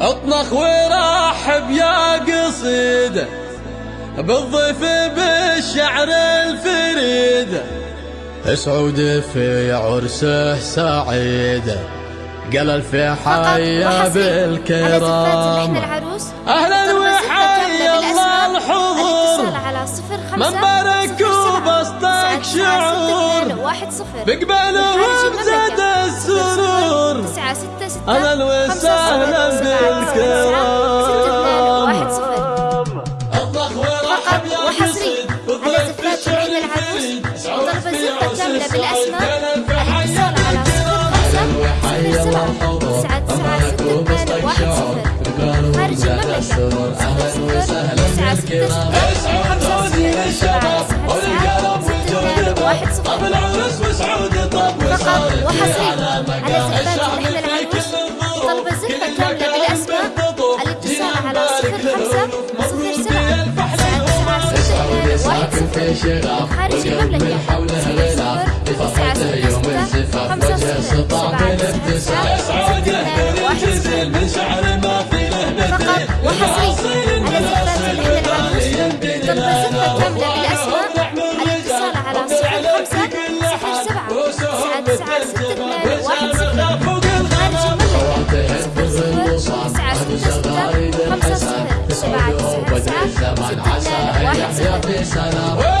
أطنخ ورحب يا قصيده بالضيف بالشعر الفريد. سعود في عرسه سعيد قال في حيا بالكرام. أهلا وحيا الله الحضور. من بارك وبسطك شعور. بقبلهم زاد بالأسماء الاتصال على صفر خمسة صفر سبعة تسعة ستة اثنان واحد صفر خارج المملكة صفر صفر تسعة ستة ستة خمسة صفر سبعة تسعة ستة واحد صفر فقط وحصري على زفات العين العروس طلب زفة كاملة بالأسماء الاتصال على صفر خمسة صفر سبعة واحد صفر خارج المملكة سبعة تسعة ستة واحد صفر فقط وحصري على زفاف العروس طلب زفة كاملة بالأسماء الاتصال على صفر خمسة صفر سبعة تسعة تسعة ستة اثنان واحد صفر خمسة صفر سبعة تسعة تسعة ستة اثنان واحد صفر